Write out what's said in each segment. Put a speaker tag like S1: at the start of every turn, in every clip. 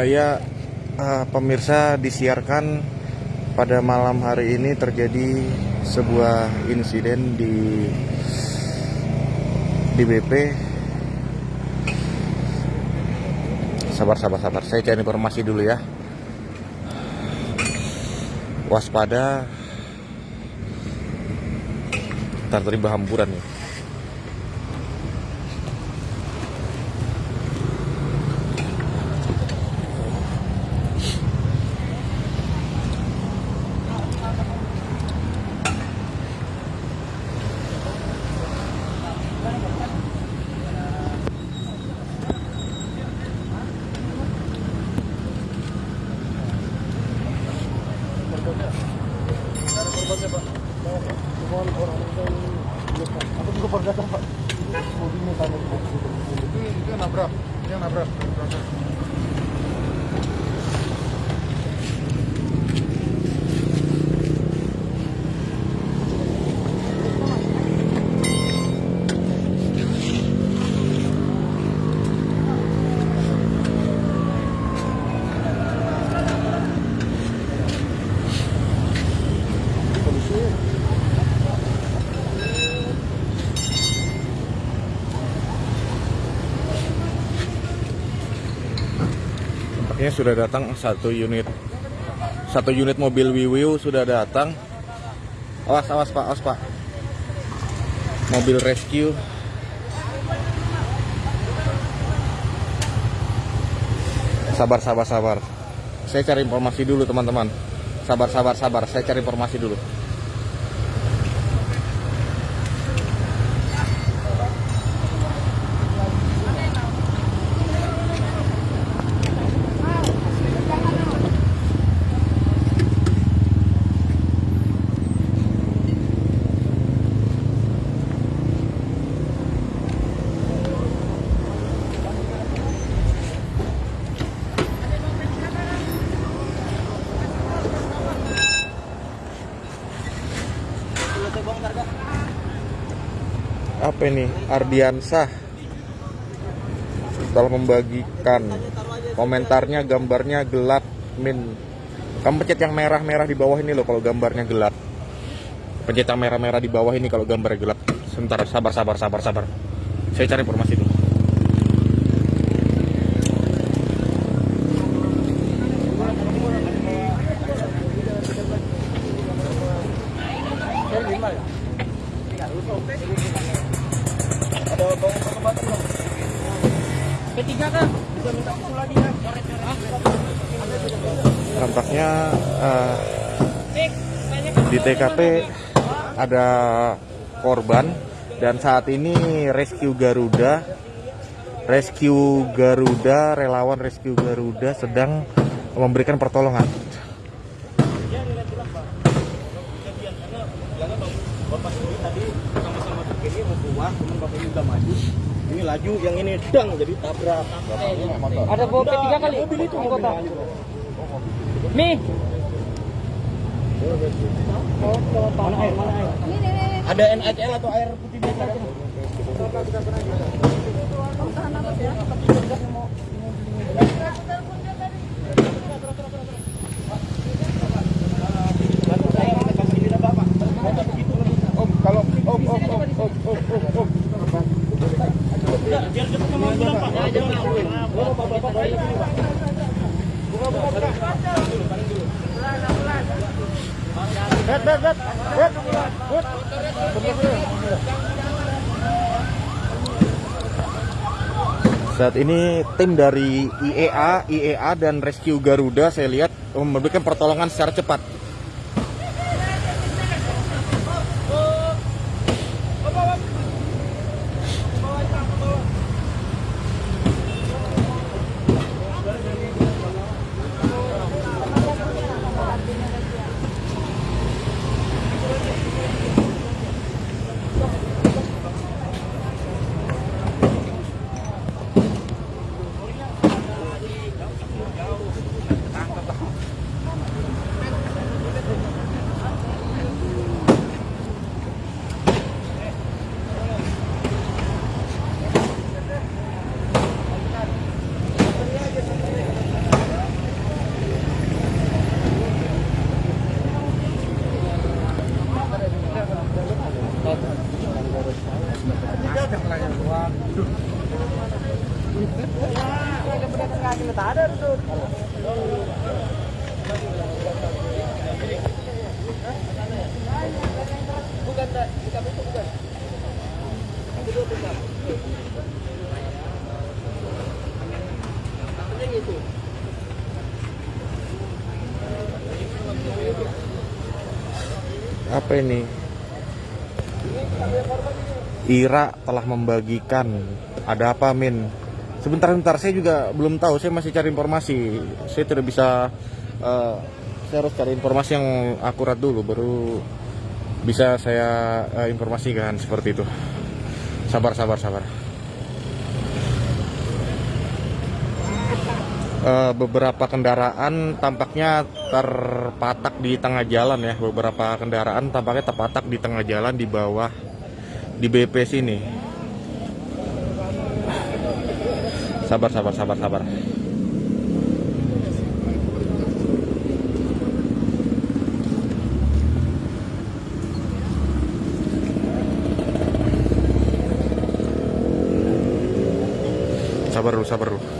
S1: Ya eh, pemirsa disiarkan pada malam hari ini terjadi sebuah insiden di di BP sabar sabar sabar. Saya cari informasi dulu ya. Waspada. Ntar hamburan nih
S2: itu yang nabrak yang nabrak
S1: Tampaknya sudah datang satu unit satu unit mobil Wiwiu sudah datang. Awas awas Pak, awas Pak. Mobil rescue. Sabar sabar sabar. Saya cari informasi dulu teman-teman. Sabar sabar sabar, saya cari informasi dulu. Apa ini? Ardiansah. Telah membagikan komentarnya gambarnya gelap min. Kamu pencet yang merah-merah di bawah ini loh kalau gambarnya gelap. Pencet yang merah-merah di bawah ini kalau gambarnya gelap. Sebentar sabar sabar sabar sabar. Saya cari informasi dulu
S3: P3 kan? Bisa minta usul lagi kan?
S1: tampaknya eh, di TKP ada korban dan saat ini rescue Garuda rescue Garuda relawan rescue Garuda sedang memberikan pertolongan
S3: Bapak ini tadi sama-sama ke kiri mau keluar, teman bapak ini udah maju. Ini laju, yang ini dang jadi tabrak.
S4: Ada bawa P3 kali?
S3: Mobil itu mobil.
S4: Nih,
S3: Ada NHL atau air putih biasa?
S1: Saat ini tim dari IEA IEA dan rescue Garuda saya lihat memberikan pertolongan secara cepat Apa ini? Ira telah membagikan. Ada apa, Min? Sebentar-bentar, saya juga belum tahu. Saya masih cari informasi. Saya tidak bisa. eh, saya harus cari informasi yang akurat dulu, baru bisa saya eh, informasikan seperti itu. Sabar, sabar, sabar. Eh, beberapa kendaraan tampaknya terpatak di tengah jalan ya. Beberapa kendaraan tampaknya terpatak di tengah jalan di bawah di BP sini. Sabar, sabar, sabar, sabar. Sabar dulu, sabar dulu.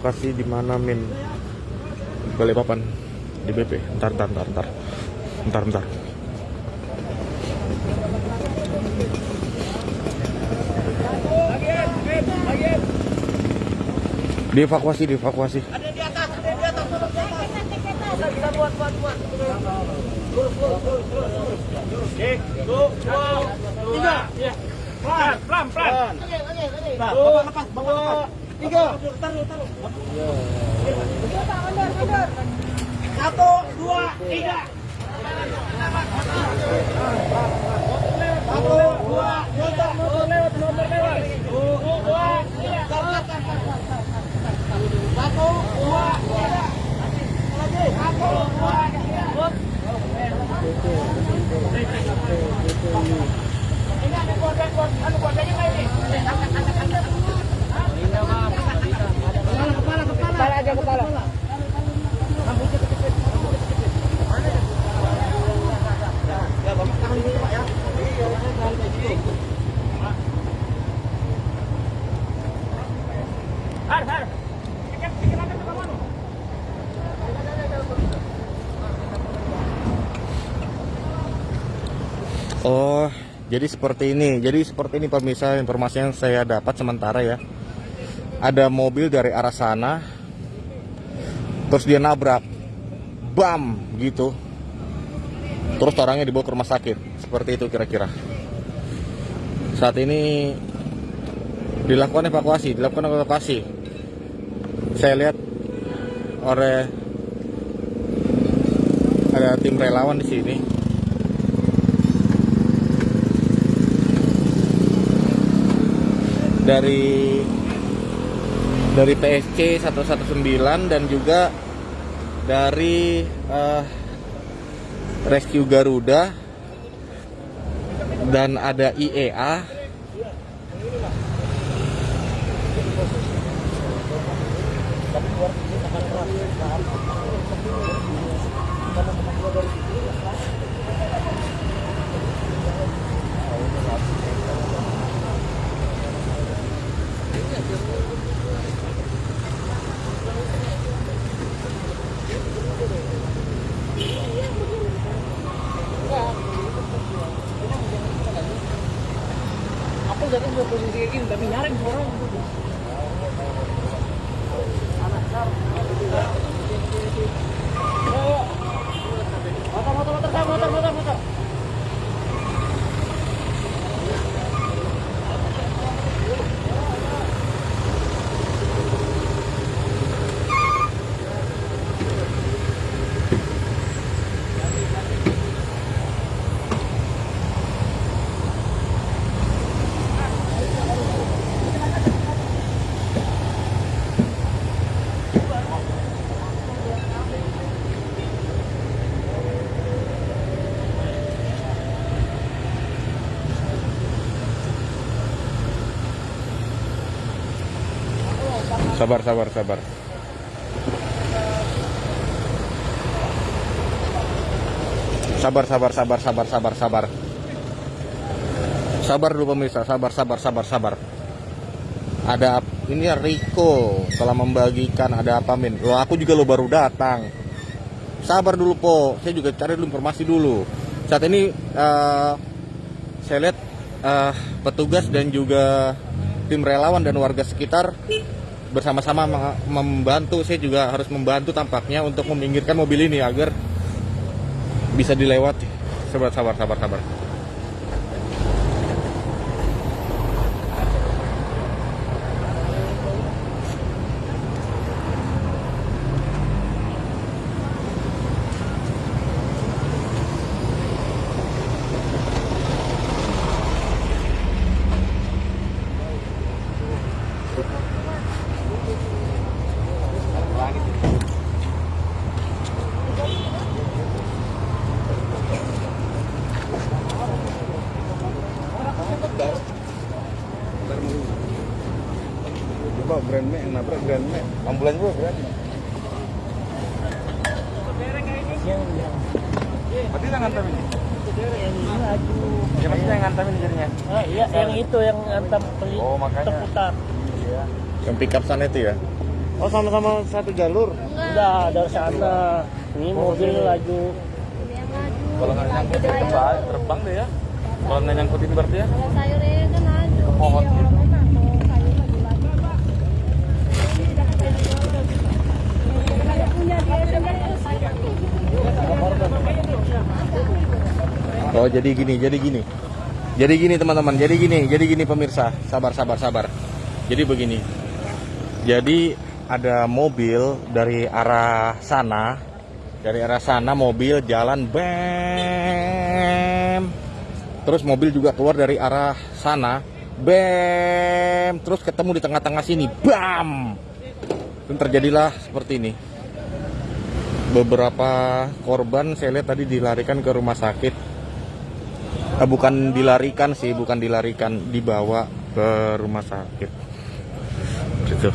S1: Lokasi di mana min? Balikpapan di BP ntar ntar ntar ntar. Ntar ntar. Dievakuasi dievakuasi.
S3: Tiga. Pelan, pelan, pelan. Nah, bapak lepas, bapak lepas. Tiga. Satu, dua, tiga. Satu, dua, tiga. Motor lewat, motor lewat. Dua. Satu, dua. Satu, dua. Ini ada anu ini? Kepala, kepala,
S4: aja kepala.
S1: Oh jadi seperti ini. Jadi seperti ini pemirsa. Informasi yang saya dapat sementara ya. Ada mobil dari arah sana terus dia nabrak. Bam gitu. Terus orangnya dibawa ke rumah sakit. Seperti itu kira-kira. Saat ini dilakukan evakuasi dilakukan evakuasi. Saya lihat oleh ada tim relawan di sini. Dari dari PSC 119 dan juga dari eh, Rescue Garuda dan ada IEA
S4: posisi kayak gini,
S1: Sabar, sabar, sabar. Sabar, sabar, sabar, sabar, sabar, sabar. Sabar dulu pemirsa, sabar, sabar, sabar, sabar. Ada ini ya Riko telah membagikan ada apa min? Lo aku juga lo baru datang. Sabar dulu po, saya juga cari dulu informasi dulu. Saat ini eh, saya lihat eh, petugas dan juga tim relawan dan warga sekitar bersama-sama membantu. Saya juga harus membantu tampaknya untuk meminggirkan mobil ini agar bisa dilewati. Sabar, sabar, sabar, sabar.
S2: Grand Max yang nabrak Grand Max. Ambulans bro, Grand Max. Berarti yang ngantem ini? Ya maksudnya yang ngantem ini jadinya?
S4: Ah, iya, yang itu yang antam peli
S2: Oh, makanya.
S4: terputar.
S1: Yang pickup sana itu ya.
S2: Oh sama-sama satu jalur.
S4: Udah dari sana. Ini mobil laju.
S2: Kalau nggak nyangkut ya terbang, terbang deh ya. Kalau nggak nyangkutin berarti ya.
S5: Kalau sayurnya kan.
S2: Ke pohon
S5: Iya,
S2: gitu.
S1: Oh jadi gini, jadi gini. Jadi gini teman-teman, jadi gini, jadi gini pemirsa. Sabar, sabar, sabar. Jadi begini. Jadi ada mobil dari arah sana, dari arah sana mobil jalan bem. Terus mobil juga keluar dari arah sana, bem. Terus ketemu di tengah-tengah sini, bam. Dan terjadilah seperti ini. Beberapa korban saya lihat tadi dilarikan ke rumah sakit Eh, bukan dilarikan sih, bukan dilarikan, dibawa ke rumah sakit. Gitu.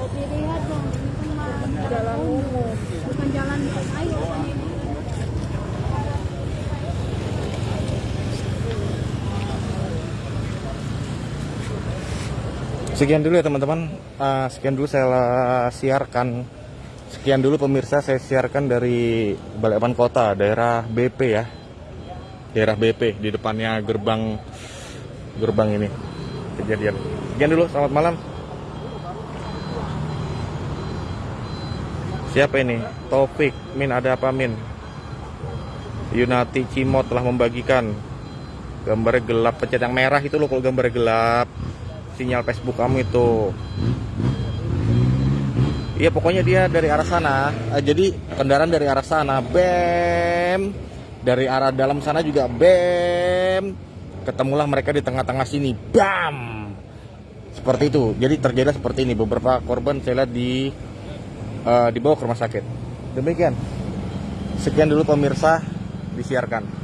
S5: Kalau dilihat dong, ini kan mah jalan umum, bukan jalan ayo.
S1: Sekian dulu ya teman-teman. Ah, sekian dulu saya siarkan. Sekian dulu pemirsa saya siarkan dari Balikpapan Kota, daerah BP ya. Daerah BP di depannya gerbang gerbang ini kejadian. Sekian dulu, selamat malam. Siapa ini? Taufik, Min ada apa Min? Yunati Cimot telah membagikan gambarnya gelap pencet yang merah itu loh kalau gambarnya gelap sinyal Facebook kamu itu. Iya pokoknya dia dari arah sana. Eh, jadi kendaraan dari arah sana. Bem. Dari arah dalam sana juga bem. Ketemulah mereka di tengah-tengah sini. Bam. Seperti itu. Jadi terjadi seperti ini. Beberapa korban saya lihat di eh, dibawa ke rumah sakit. Demikian. Sekian dulu pemirsa disiarkan